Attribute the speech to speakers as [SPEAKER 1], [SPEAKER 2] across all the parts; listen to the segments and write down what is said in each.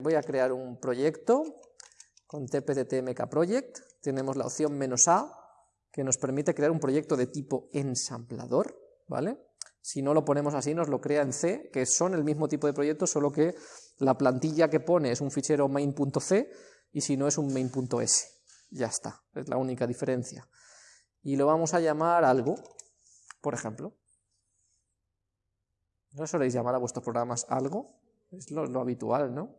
[SPEAKER 1] Voy a crear un proyecto con tpttmk project, tenemos la opción menos "-a", que nos permite crear un proyecto de tipo ensamblador, ¿vale? Si no lo ponemos así, nos lo crea en C, que son el mismo tipo de proyecto, solo que la plantilla que pone es un fichero main.c y si no es un main.s. Ya está, es la única diferencia. Y lo vamos a llamar algo, por ejemplo. ¿No soléis llamar a vuestros programas algo? Es lo, habitual, ¿no?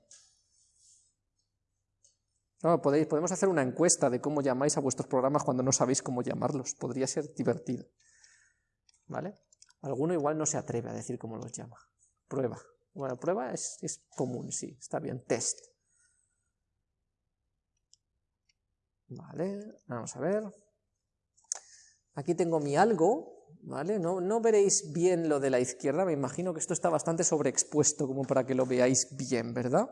[SPEAKER 1] No podéis, podemos hacer una encuesta de cómo llamáis a vuestros programas cuando no sabéis cómo llamarlos. Podría ser divertido. ¿Vale? Alguno igual no se atreve a decir cómo los llama. Prueba. Bueno, prueba es, es común, sí, está bien. Test. Vale, vamos a ver. Aquí tengo mi algo, ¿vale? No, no, veréis bien lo de la izquierda, me imagino que esto está bastante sobreexpuesto como para que lo veáis bien, ¿verdad?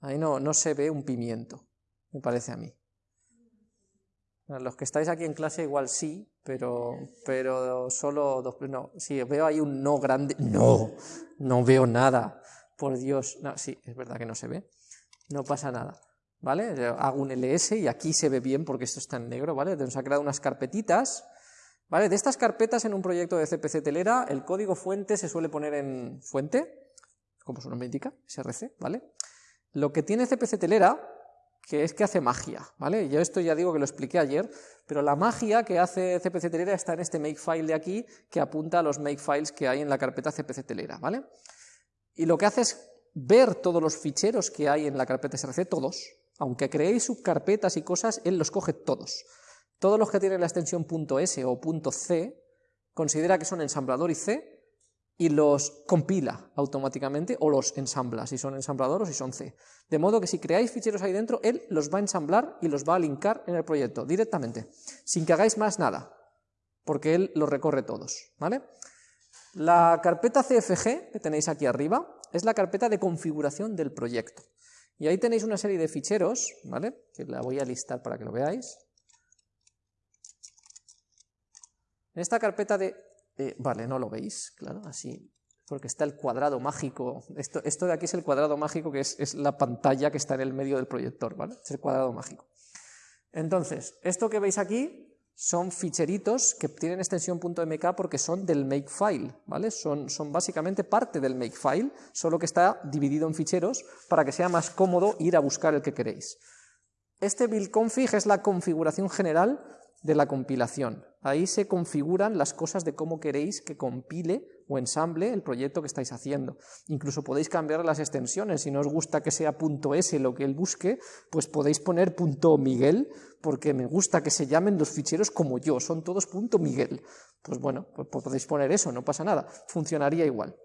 [SPEAKER 1] Ahí no, no se ve un pimiento, me parece a mí. Los que estáis aquí en clase igual sí, pero, pero solo dos... No, sí, veo ahí un no grande. No, no veo nada. Por Dios. No, sí, es verdad que no se ve. No pasa nada. ¿Vale? Hago un ls y aquí se ve bien porque esto está en negro, ¿vale? Nos ha creado unas carpetitas. ¿Vale? De estas carpetas en un proyecto de CPC Telera, el código fuente se suele poner en fuente, como su nombre indica, src, ¿vale? Lo que tiene CPC Telera que es que hace magia, ¿vale? Yo esto ya digo que lo expliqué ayer, pero la magia que hace CPC Telera está en este makefile de aquí, que apunta a los makefiles que hay en la carpeta CPC Telera, ¿vale? Y lo que hace es ver todos los ficheros que hay en la carpeta SRC, todos, aunque creéis subcarpetas y cosas, él los coge todos. Todos los que tienen la extensión .s o .c, considera que son ensamblador y C, y los compila automáticamente o los ensambla, si son ensamblador o si son C. De modo que si creáis ficheros ahí dentro, él los va a ensamblar y los va a linkar en el proyecto directamente, sin que hagáis más nada, porque él los recorre todos. ¿vale? La carpeta CFG que tenéis aquí arriba es la carpeta de configuración del proyecto. Y ahí tenéis una serie de ficheros, ¿vale? que la voy a listar para que lo veáis. En esta carpeta de eh, vale, no lo veis, claro, así, porque está el cuadrado mágico. Esto, esto de aquí es el cuadrado mágico, que es, es, la pantalla que está en el medio del proyector, ¿vale? Es el cuadrado mágico. Entonces, esto que veis aquí son ficheritos que tienen extensión .mk porque son del makefile, ¿vale? Son, son básicamente parte del makefile, solo que está dividido en ficheros para que sea más cómodo ir a buscar el que queréis. Este build config es la configuración general de la compilación. Ahí se configuran las cosas de cómo queréis que compile o ensamble el proyecto que estáis haciendo. Incluso podéis cambiar las extensiones, si no os gusta que sea .s lo que él busque, pues podéis poner .miguel, porque me gusta que se llamen los ficheros como yo, son todos .miguel. Pues bueno, pues podéis poner eso, no pasa nada, funcionaría igual.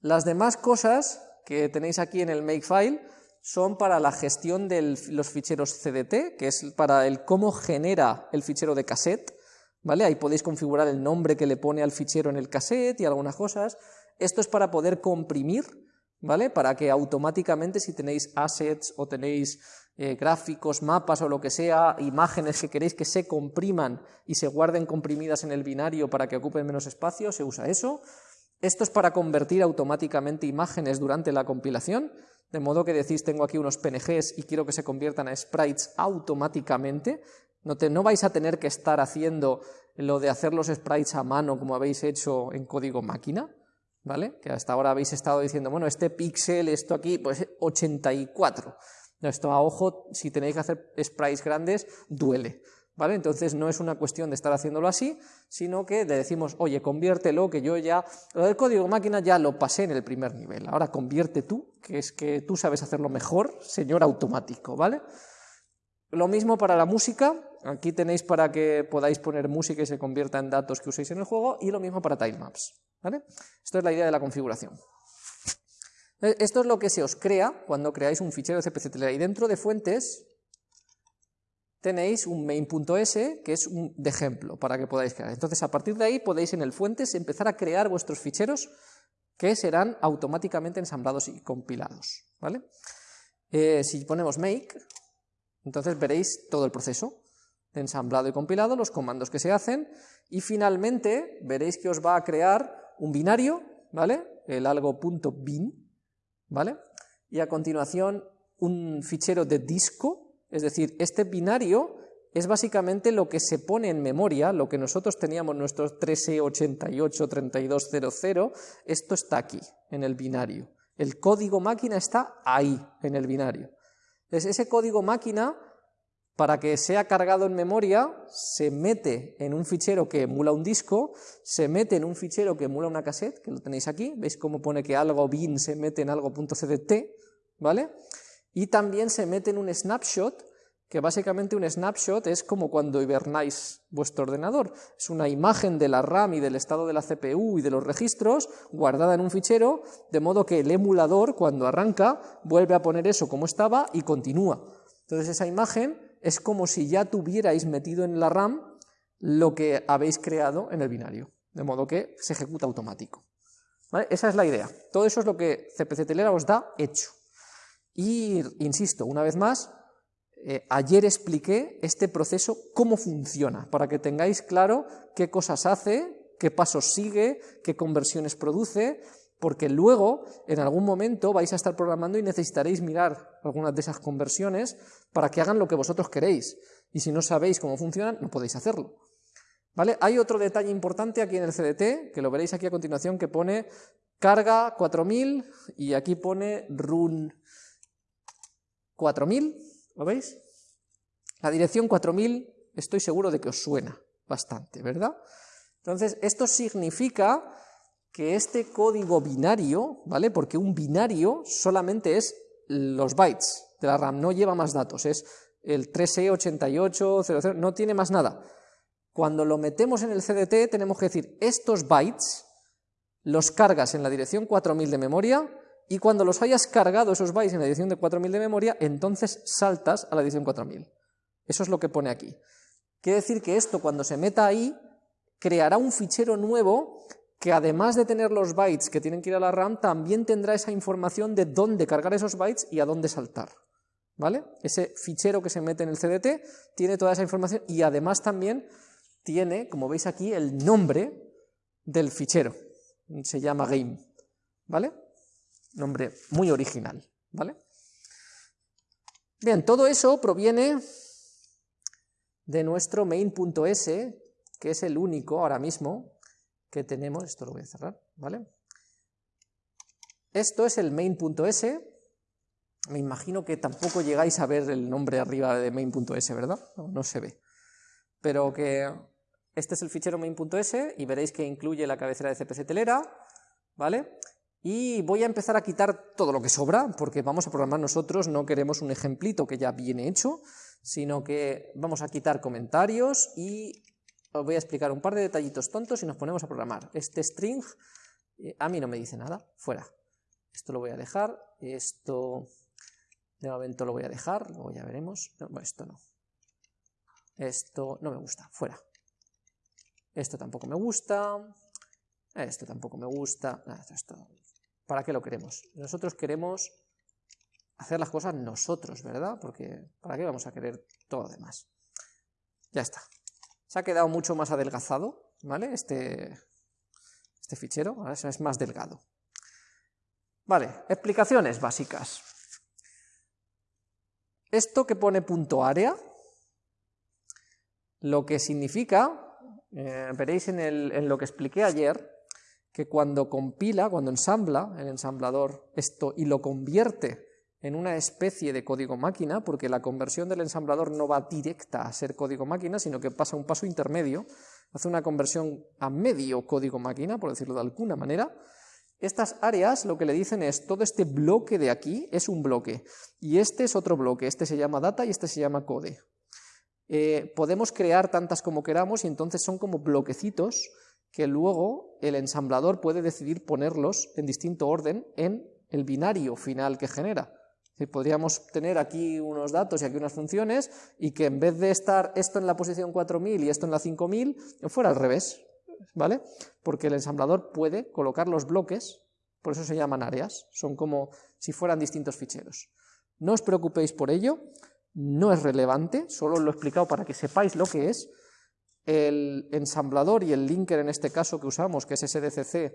[SPEAKER 1] Las demás cosas que tenéis aquí en el makefile son para la gestión de los ficheros CDT, que es para el cómo genera el fichero de cassette, ¿vale? Ahí podéis configurar el nombre que le pone al fichero en el cassette y algunas cosas. Esto es para poder comprimir, ¿vale? Para que automáticamente si tenéis assets o tenéis eh, gráficos, mapas o lo que sea, imágenes que queréis que se compriman y se guarden comprimidas en el binario para que ocupen menos espacio, se usa eso. Esto es para convertir automáticamente imágenes durante la compilación, de modo que decís, tengo aquí unos PNGs y quiero que se conviertan a sprites automáticamente. No, no vais a tener que estar haciendo lo de hacer los sprites a mano como habéis hecho en código máquina, ¿vale? Que hasta ahora habéis estado diciendo, bueno, este píxel, esto aquí, pues 84. Esto a ojo, si tenéis que hacer sprites grandes, duele. Entonces no es una cuestión de estar haciéndolo así, sino que le decimos, oye, conviértelo, que yo ya, lo del código máquina ya lo pasé en el primer nivel, ahora convierte tú, que es que tú sabes hacerlo mejor, señor automático, ¿vale? Lo mismo para la música, aquí tenéis para que podáis poner música y se convierta en datos que uséis en el juego, y lo mismo para timemaps, ¿vale? Esto es la idea de la configuración. Esto es lo que se os crea cuando creáis un fichero de CPC y dentro de fuentes tenéis un main.s que es un de ejemplo para que podáis crear. Entonces, a partir de ahí podéis en el fuentes empezar a crear vuestros ficheros que serán automáticamente ensamblados y compilados. ¿vale? Eh, si ponemos make, entonces veréis todo el proceso de ensamblado y compilado, los comandos que se hacen, y finalmente veréis que os va a crear un binario, ¿vale? el algo.bin, ¿vale? y a continuación un fichero de disco, es decir, este binario es básicamente lo que se pone en memoria, lo que nosotros teníamos nuestros 13883200, esto está aquí, en el binario. El código máquina está ahí, en el binario. Entonces, ese código máquina, para que sea cargado en memoria, se mete en un fichero que emula un disco, se mete en un fichero que emula una cassette, que lo tenéis aquí, veis cómo pone que algo bin se mete en algo.cdt, ¿vale? Y también se mete en un snapshot, que básicamente un snapshot es como cuando hibernáis vuestro ordenador. Es una imagen de la RAM y del estado de la CPU y de los registros guardada en un fichero, de modo que el emulador, cuando arranca, vuelve a poner eso como estaba y continúa. Entonces esa imagen es como si ya tuvierais metido en la RAM lo que habéis creado en el binario, de modo que se ejecuta automático. Esa es la idea. Todo eso es lo que CPC Telera os da hecho. Y, insisto, una vez más, eh, ayer expliqué este proceso, cómo funciona, para que tengáis claro qué cosas hace, qué pasos sigue, qué conversiones produce, porque luego, en algún momento, vais a estar programando y necesitaréis mirar algunas de esas conversiones para que hagan lo que vosotros queréis. Y si no sabéis cómo funcionan, no podéis hacerlo. ¿Vale? Hay otro detalle importante aquí en el CDT, que lo veréis aquí a continuación, que pone carga 4000 y aquí pone run 4000 ¿Lo veis? La dirección 4000 estoy seguro de que os suena bastante, ¿verdad? Entonces, esto significa que este código binario, ¿vale? Porque un binario solamente es los bytes de la RAM, no lleva más datos, es el 3E8800, no tiene más nada. Cuando lo metemos en el CDT tenemos que decir, estos bytes los cargas en la dirección 4000 de memoria y cuando los hayas cargado esos bytes en la edición de 4000 de memoria, entonces saltas a la edición 4000. Eso es lo que pone aquí. Quiere decir que esto, cuando se meta ahí, creará un fichero nuevo que además de tener los bytes que tienen que ir a la RAM, también tendrá esa información de dónde cargar esos bytes y a dónde saltar. ¿Vale? Ese fichero que se mete en el CDT tiene toda esa información y además también tiene, como veis aquí, el nombre del fichero. Se llama game. ¿Vale? Nombre muy original, ¿vale? Bien, todo eso proviene de nuestro main.s, que es el único ahora mismo que tenemos, esto lo voy a cerrar, ¿vale? Esto es el main.s, me imagino que tampoco llegáis a ver el nombre arriba de main.s, ¿verdad? No, no, se ve. Pero que este es el fichero main.s y veréis que incluye la cabecera de CPC telera, ¿vale? Y voy a empezar a quitar todo lo que sobra, porque vamos a programar nosotros, no queremos un ejemplito que ya viene hecho, sino que vamos a quitar comentarios y os voy a explicar un par de detallitos tontos y nos ponemos a programar. Este string eh, a mí no me dice nada, fuera. Esto lo voy a dejar, esto de momento lo voy a dejar, luego ya veremos. No, esto no. Esto no me gusta, fuera. Esto tampoco me gusta, esto tampoco me gusta, esto ¿Para qué lo queremos? Nosotros queremos hacer las cosas nosotros, ¿verdad? Porque ¿para qué vamos a querer todo lo demás? Ya está. Se ha quedado mucho más adelgazado, ¿vale? Este, este fichero, ahora es más delgado. Vale, explicaciones básicas. Esto que pone punto área, lo que significa, eh, veréis en, en lo que expliqué ayer, que cuando compila, cuando ensambla el ensamblador esto y lo convierte en una especie de código máquina, porque la conversión del ensamblador no va directa a ser código máquina, sino que pasa un paso intermedio, hace una conversión a medio código máquina, por decirlo de alguna manera, estas áreas lo que le dicen es, todo este bloque de aquí es un bloque, y este es otro bloque, este se llama data y este se llama code. Eh, podemos crear tantas como queramos y entonces son como bloquecitos que luego el ensamblador puede decidir ponerlos en distinto orden en el binario final que genera. podríamos tener aquí unos datos y aquí unas funciones y que en vez de estar esto en la posición 4000 y esto en la 5000, fuera al revés, ¿vale? Porque el ensamblador puede colocar los bloques, por eso se llaman áreas, son como si fueran distintos ficheros. No os preocupéis por ello, no es relevante, solo lo he explicado para que sepáis lo que es, el ensamblador y el linker en este caso que usamos, que es SDCC,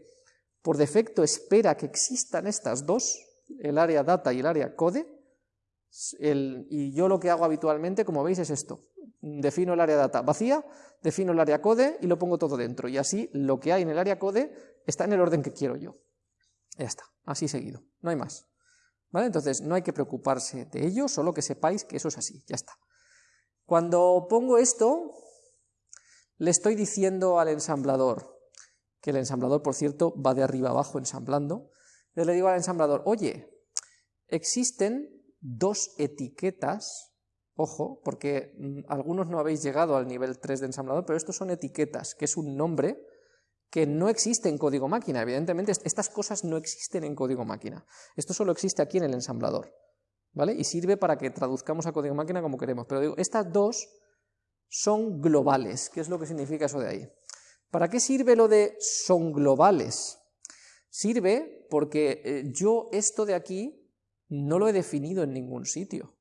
[SPEAKER 1] por defecto espera que existan estas dos, el área data y el área code, y yo lo que hago habitualmente, como veis, es esto. Defino el área data vacía, defino el área code y lo pongo todo dentro. Y así lo que hay en el área code está en el orden que quiero yo. Ya está, así seguido, no hay más. ¿Vale? Entonces no hay que preocuparse de ello, solo que sepáis que eso es así, ya está. Cuando pongo esto, le estoy diciendo al ensamblador, que el ensamblador, por cierto, va de arriba abajo ensamblando, le digo al ensamblador, oye, existen dos etiquetas, ojo, porque mm, algunos no habéis llegado al nivel 3 de ensamblador, pero estos son etiquetas, que es un nombre que no existe en código máquina. Evidentemente, estas cosas no existen en código máquina. Esto solo existe aquí en el ensamblador. ¿Vale? Y sirve para que traduzcamos a código máquina como queremos. Pero digo, estas dos son globales. ¿Qué es lo que significa eso de ahí? ¿Para qué sirve lo de son globales? Sirve porque eh, yo esto de aquí no lo he definido en ningún sitio.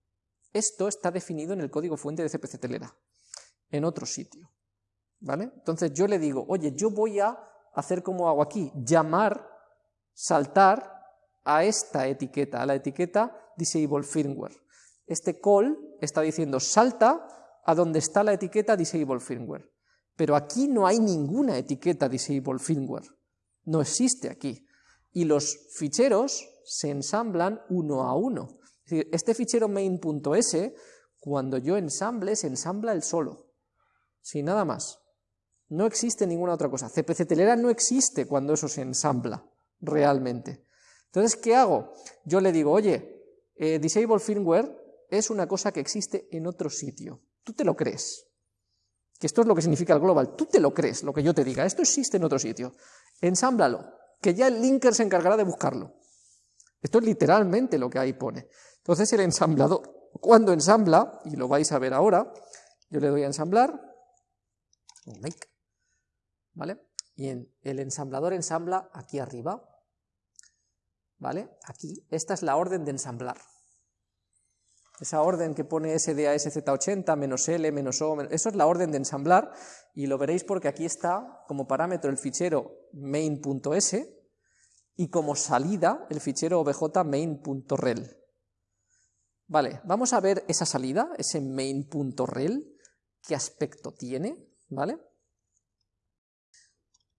[SPEAKER 1] Esto está definido en el código fuente de CPC Telera, en otro sitio. ¿Vale? Entonces yo le digo, oye, yo voy a hacer como hago aquí, llamar, saltar a esta etiqueta, a la etiqueta disable firmware. Este call está diciendo salta a donde está la etiqueta disable firmware. Pero aquí no hay ninguna etiqueta disable firmware. No existe aquí. Y los ficheros se ensamblan uno a uno. Es decir, este fichero main.s, cuando yo ensamble, se ensambla el solo. Sin nada más. No existe ninguna otra cosa. CPC telera no existe cuando eso se ensambla realmente. Entonces, ¿qué hago? Yo le digo, oye, eh, disable firmware es una cosa que existe en otro sitio. Tú te lo crees. Que esto es lo que significa el global. Tú te lo crees, lo que yo te diga. Esto existe en otro sitio. Ensámblalo, que ya el linker se encargará de buscarlo. Esto es literalmente lo que ahí pone. Entonces el ensamblador, cuando ensambla, y lo vais a ver ahora, yo le doy a ensamblar, make, ¿vale? Y el ensamblador ensambla aquí arriba, ¿vale? Aquí, esta es la orden de ensamblar. Esa orden que pone SDASZ80, menos L, menos O, eso es la orden de ensamblar, y lo veréis porque aquí está como parámetro el fichero main.s, y como salida el fichero obj main.rel. Vale, vamos a ver esa salida, ese main.rel, qué aspecto tiene, ¿vale?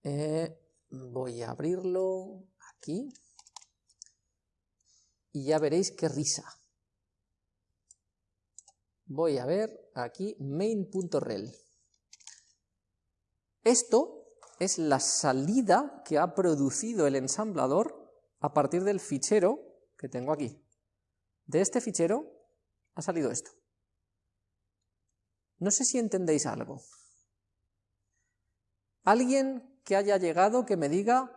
[SPEAKER 1] Eh, voy a abrirlo aquí y ya veréis qué risa. Voy a ver aquí main.rel. Esto es la salida que ha producido el ensamblador a partir del fichero que tengo aquí. De este fichero ha salido esto. No sé si entendéis algo. Alguien que haya llegado que me diga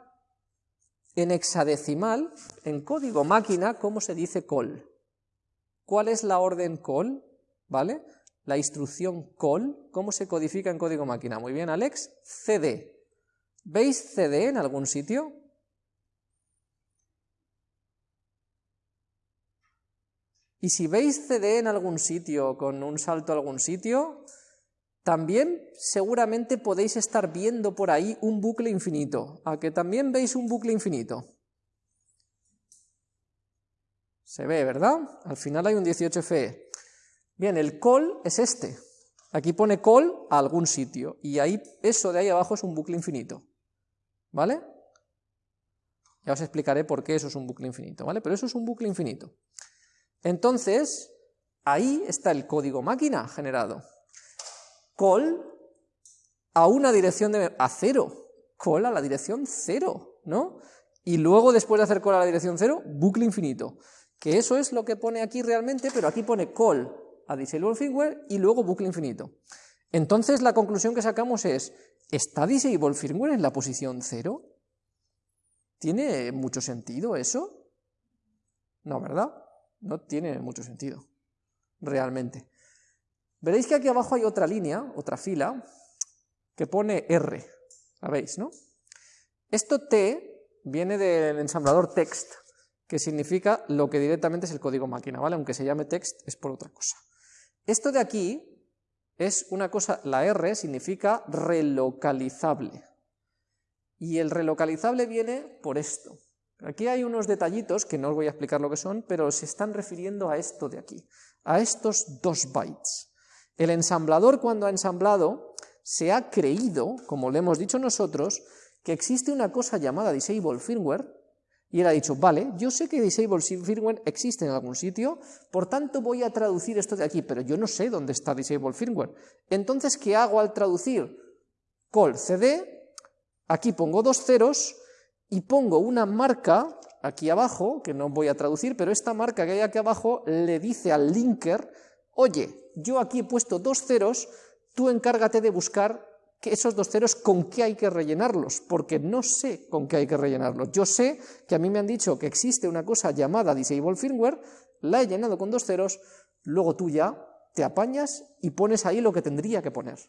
[SPEAKER 1] en hexadecimal, en código máquina, cómo se dice call. ¿Cuál es la orden call? ¿Vale? La instrucción call, ¿cómo se codifica en código máquina? Muy bien, Alex, cd. ¿Veis cd en algún sitio? Y si veis cd en algún sitio, con un salto a algún sitio, también seguramente podéis estar viendo por ahí un bucle infinito. ¿A que también veis un bucle infinito? Se ve, ¿verdad? Al final hay un 18FE. Bien, el call es este. Aquí pone call a algún sitio, y ahí eso de ahí abajo es un bucle infinito. ¿Vale? Ya os explicaré por qué eso es un bucle infinito, ¿vale? Pero eso es un bucle infinito. Entonces, ahí está el código máquina generado call a una dirección de, a cero, call a la dirección cero, ¿no? Y luego, después de hacer call a la dirección cero, bucle infinito. Que eso es lo que pone aquí realmente, pero aquí pone call a disable firmware y luego bucle infinito. Entonces la conclusión que sacamos es, ¿está disable firmware en la posición cero? ¿Tiene mucho sentido eso? No, ¿verdad? No tiene mucho sentido, realmente. Veréis que aquí abajo hay otra línea, otra fila, que pone R, ¿sabéis, no? Esto T viene del ensamblador text, que significa lo que directamente es el código máquina, ¿vale? Aunque se llame text, es por otra cosa. Esto de aquí es una cosa, la R significa relocalizable. Y el relocalizable viene por esto. Aquí hay unos detallitos que no os voy a explicar lo que son, pero se están refiriendo a esto de aquí, a estos dos bytes. El ensamblador cuando ha ensamblado se ha creído, como le hemos dicho nosotros, que existe una cosa llamada disable firmware, y él ha dicho, vale, yo sé que disable firmware existe en algún sitio, por tanto voy a traducir esto de aquí, pero yo no sé dónde está disable firmware. Entonces, ¿qué hago al traducir? Call cd, aquí pongo dos ceros, y pongo una marca aquí abajo, que no voy a traducir, pero esta marca que hay aquí abajo le dice al linker, oye, yo aquí he puesto dos ceros, tú encárgate de buscar que esos dos ceros con qué hay que rellenarlos, porque no sé con qué hay que rellenarlos. Yo sé que a mí me han dicho que existe una cosa llamada disable firmware, la he llenado con dos ceros, luego tú ya te apañas y pones ahí lo que tendría que poner.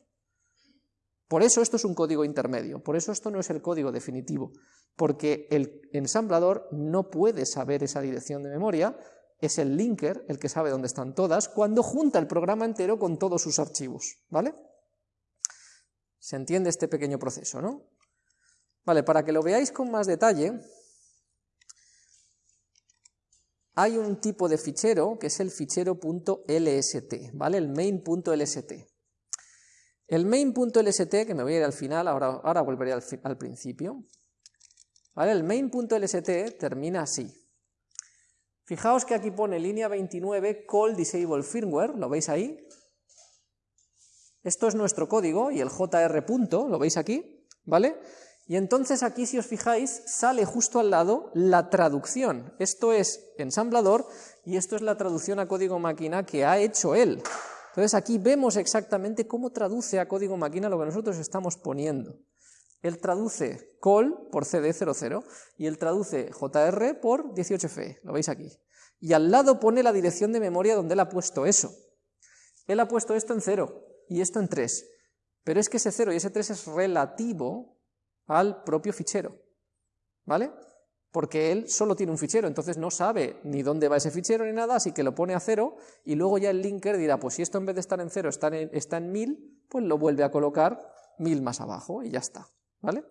[SPEAKER 1] Por eso esto es un código intermedio, por eso esto no es el código definitivo, porque el ensamblador no puede saber esa dirección de memoria, es el linker el que sabe dónde están todas, cuando junta el programa entero con todos sus archivos, ¿vale? Se entiende este pequeño proceso, ¿no? Vale, para que lo veáis con más detalle, hay un tipo de fichero que es el fichero .lst, ¿vale? El main.lst. El main.lst, que me voy a ir al final, ahora, ahora volveré al, al principio, ¿vale? El main.lst termina así. Fijaos que aquí pone línea 29 call disable firmware, ¿lo veis ahí? Esto es nuestro código y el jr punto, ¿lo veis aquí? ¿Vale? Y entonces aquí, si os fijáis, sale justo al lado la traducción. Esto es ensamblador y esto es la traducción a código máquina que ha hecho él. Entonces aquí vemos exactamente cómo traduce a código máquina lo que nosotros estamos poniendo. Él traduce call por CD00 y él traduce JR por 18F, lo veis aquí. Y al lado pone la dirección de memoria donde él ha puesto eso. Él ha puesto esto en 0 y esto en 3. Pero es que ese 0 y ese 3 es relativo al propio fichero. ¿Vale? porque él solo tiene un fichero, entonces no sabe ni dónde va ese fichero ni nada, así que lo pone a cero y luego ya el linker dirá, pues si esto en vez de estar en cero está en, está en 1000, pues lo vuelve a colocar 1000 más abajo y ya está, ¿vale?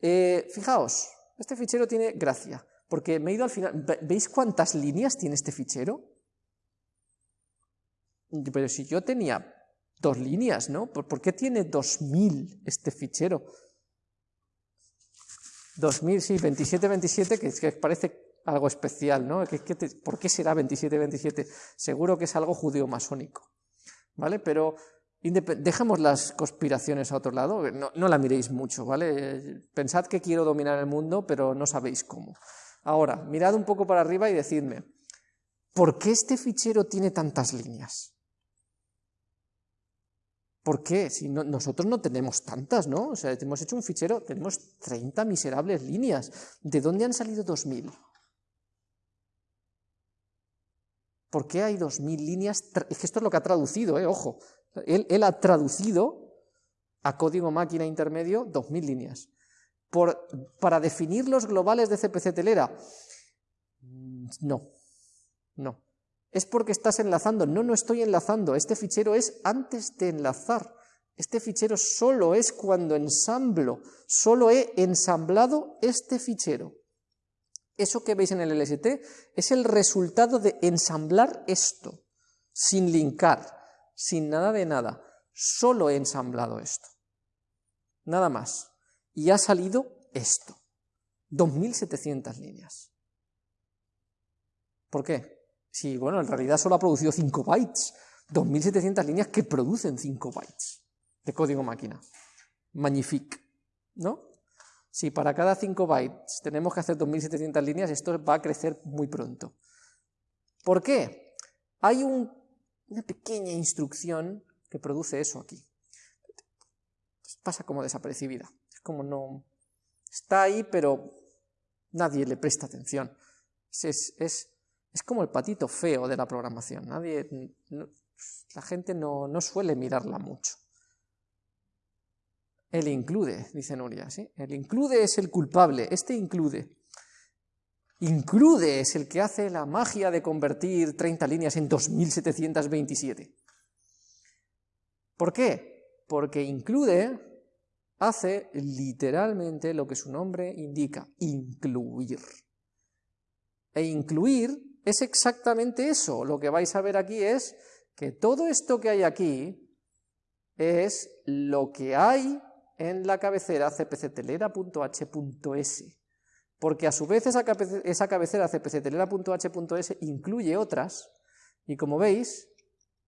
[SPEAKER 1] Eh, fijaos, este fichero tiene gracia, porque me he ido al final, ¿veis cuántas líneas tiene este fichero? Pero si yo tenía dos líneas, ¿no? ¿Por qué tiene 2000 este fichero? 2000, sí, 2727, que, que parece algo especial, ¿no? ¿Por qué será 2727? Seguro que es algo judío-masónico, ¿vale? Pero dejamos las conspiraciones a otro lado, no, no, la miréis mucho, ¿vale? Pensad que quiero dominar el mundo, pero no sabéis cómo. Ahora, mirad un poco para arriba y decidme, ¿por qué este fichero tiene tantas líneas? ¿Por qué? Si nosotros no tenemos tantas, ¿no? O sea, hemos hecho un fichero, tenemos 30 miserables líneas. ¿De dónde han salido 2000? ¿Por qué hay 2000 líneas? Es que esto es lo que ha traducido, ¿eh? Ojo. Él, ha traducido a código máquina intermedio 2000 líneas. Para definir los globales de CPC telera, no, no es porque estás enlazando. No, no estoy enlazando. Este fichero es antes de enlazar. Este fichero solo es cuando ensamblo. Solo he ensamblado este fichero. Eso que veis en el LST es el resultado de ensamblar esto, sin linkar, sin nada de nada. Solo he ensamblado esto. Nada más. Y ha salido esto. 2.700 líneas. ¿Por qué? Sí, bueno, en realidad solo ha producido 5 bytes, 2700 líneas que producen 5 bytes de código máquina. Magnifique, ¿no? Si para cada 5 bytes tenemos que hacer 2700 líneas, esto va a crecer muy pronto. ¿Por qué? Hay una pequeña instrucción que produce eso aquí. Pasa como desapercibida. Es como no... Está ahí, pero nadie le presta atención. es, es como el patito feo de la programación. Nadie, la gente no, suele mirarla mucho. El include, dice Nuria, ¿sí? El include es el culpable, este include. Include es el que hace la magia de convertir 30 líneas en 2727. ¿Por qué? Porque include hace literalmente lo que su nombre indica, incluir. E incluir es exactamente eso. Lo que vais a ver aquí es que todo esto que hay aquí es lo que hay en la cabecera cpctelera.h.s, porque a su vez esa, cabecera cpctelera.h.s incluye otras, y como veis,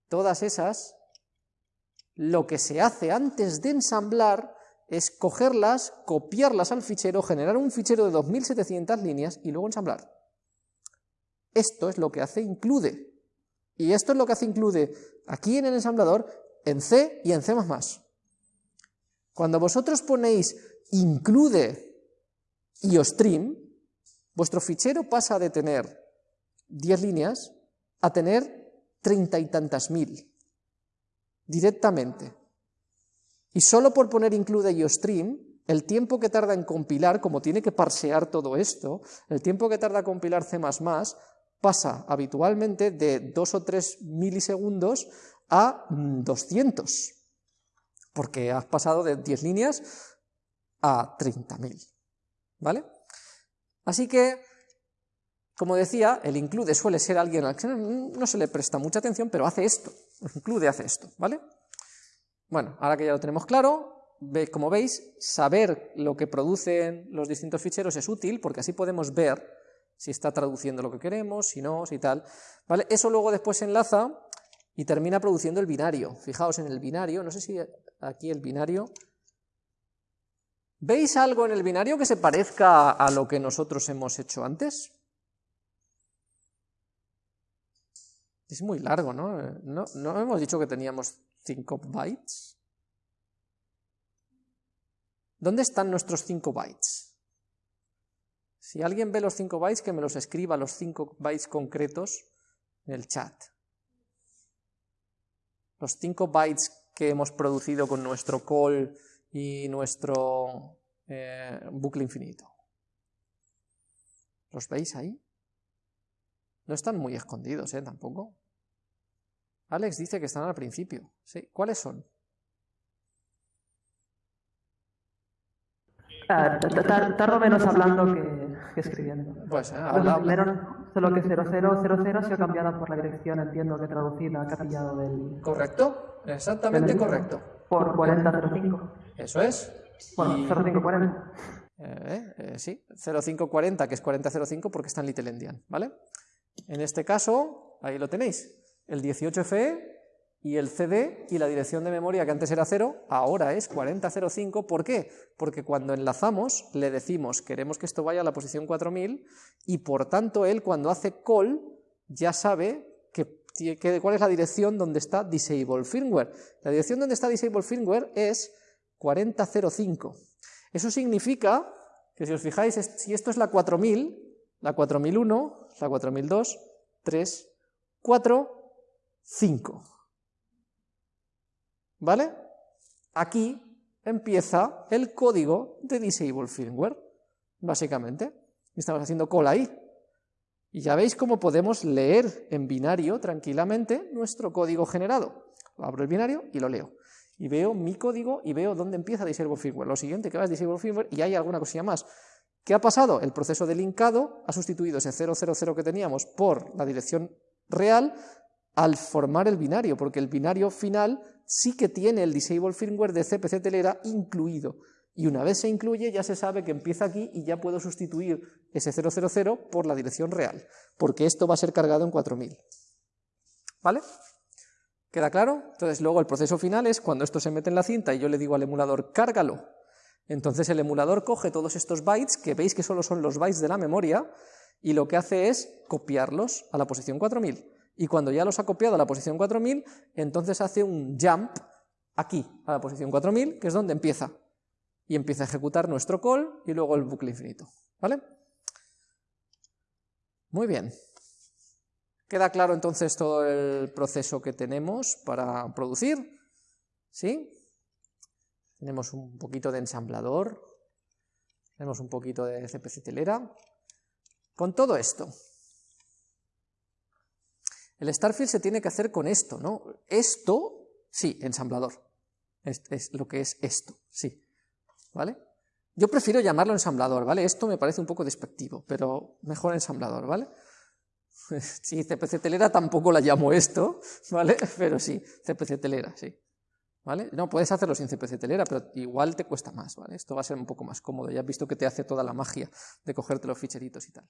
[SPEAKER 1] todas esas, lo que se hace antes de ensamblar es cogerlas, copiarlas al fichero, generar un fichero de 2700 líneas y luego ensamblar. Esto es lo que hace include. Y esto es lo que hace include aquí en el ensamblador, en C y en C++. Cuando vosotros ponéis include iostream, vuestro fichero pasa de tener 10 líneas a tener treinta y tantas mil directamente. Y solo por poner include iostream, el tiempo que tarda en compilar, como tiene que parsear todo esto, el tiempo que tarda en compilar C++ pasa habitualmente de 2 o 3 milisegundos a 200 porque has pasado de 10 líneas a 30.000, ¿vale? Así que, como decía, el include suele ser alguien al que no se le presta mucha atención, pero hace esto, el include hace esto, ¿vale? Bueno, ahora que ya lo tenemos claro, como veis, saber lo que producen los distintos ficheros es útil, porque así podemos ver si está traduciendo lo que queremos, si no, si tal, ¿vale? Eso luego después se enlaza y termina produciendo el binario. Fijaos en el binario, no sé si aquí el binario. ¿Veis algo en el binario que se parezca a lo que nosotros hemos hecho antes? Es muy largo, ¿no? ¿No, hemos dicho que teníamos 5 bytes? ¿Dónde están nuestros 5 bytes? Si alguien ve los 5 bytes, que me los escriba los 5 bytes concretos en el chat. Los 5 bytes que hemos producido con nuestro call y nuestro eh, bucle infinito. ¿Los veis ahí? No están muy escondidos, ¿eh? Tampoco. Alex dice que están al principio. ¿Cuáles son?
[SPEAKER 2] Ah, tardo menos hablando que, escribiendo.
[SPEAKER 1] Pues, eh, habla,
[SPEAKER 2] solo que 0000 se ha cambiado por la dirección, entiendo que traducida, que ha pillado del...
[SPEAKER 1] Correcto, exactamente correcto.
[SPEAKER 2] Por 4005.
[SPEAKER 1] Eso es.
[SPEAKER 2] Bueno, 0540.
[SPEAKER 1] Eh, eh, sí, 0540, que es 4005 porque está en Little Endian, ¿vale? En este caso, ahí lo tenéis, el 18FE y el CD y la dirección de memoria que antes era 0, ahora es 4005. ¿Por qué? Porque cuando enlazamos le decimos queremos que esto vaya a la posición 4000 y por tanto él cuando hace call ya sabe que, que, cuál es la dirección donde está disable firmware. La dirección donde está disable firmware es 4005. Eso significa que si os fijáis, si esto es la 4000, la 4001, la 4002, 3, 4, 5. ¿Vale? Aquí empieza el código de Disable Firmware, básicamente. Estamos haciendo call ahí. Y ya veis cómo podemos leer en binario tranquilamente nuestro código generado. Abro el binario y lo leo. Y veo mi código y veo dónde empieza Disable Firmware. Lo siguiente que va es Disable Firmware y hay alguna cosilla más. ¿Qué ha pasado? El proceso de linkado ha sustituido ese 000 que teníamos por la dirección real al formar el binario, porque el binario final sí que tiene el disable firmware de CPC telera incluido. Y una vez se incluye ya se sabe que empieza aquí y ya puedo sustituir ese 000 por la dirección real, porque esto va a ser cargado en 4000. ¿Vale? ¿Queda claro? Entonces luego el proceso final es cuando esto se mete en la cinta y yo le digo al emulador, cárgalo. Entonces el emulador coge todos estos bytes, que veis que solo son los bytes de la memoria, y lo que hace es copiarlos a la posición 4000 y cuando ya los ha copiado a la posición 4000, entonces hace un jump aquí, a la posición 4000, que es donde empieza. Y empieza a ejecutar nuestro call y luego el bucle infinito. ¿Vale? Muy bien. ¿Queda claro entonces todo el proceso que tenemos para producir? ¿Sí? Tenemos un poquito de ensamblador, tenemos un poquito de CPC telera. Con todo esto, el Starfield se tiene que hacer con esto, ¿no? Esto, sí, ensamblador. Es, lo que es esto, sí. ¿vale? Yo prefiero llamarlo ensamblador, ¿vale? Esto me parece un poco despectivo, pero mejor ensamblador, ¿vale? Sí, CPC telera tampoco la llamo esto, ¿vale? Pero sí, CPC telera, sí. ¿Vale? No, puedes hacerlo sin CPC telera, pero igual te cuesta más, ¿vale? Esto va a ser un poco más cómodo, ya has visto que te hace toda la magia de cogerte los ficheritos y tal.